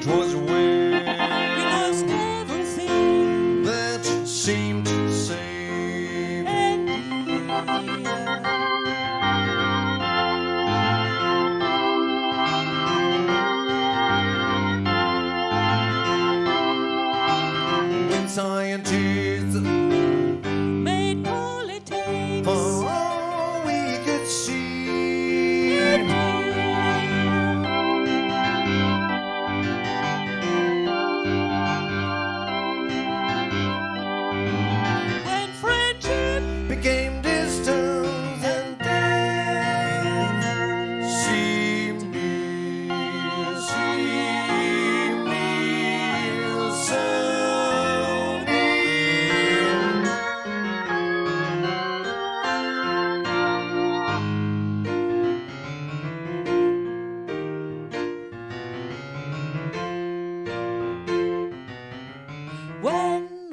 'twas when we lost everything that seemed to save When scientists made politics.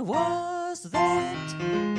was that?